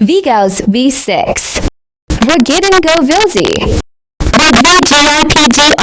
Vigals V6. We're getting Go Vilsey. With VGRPGRA,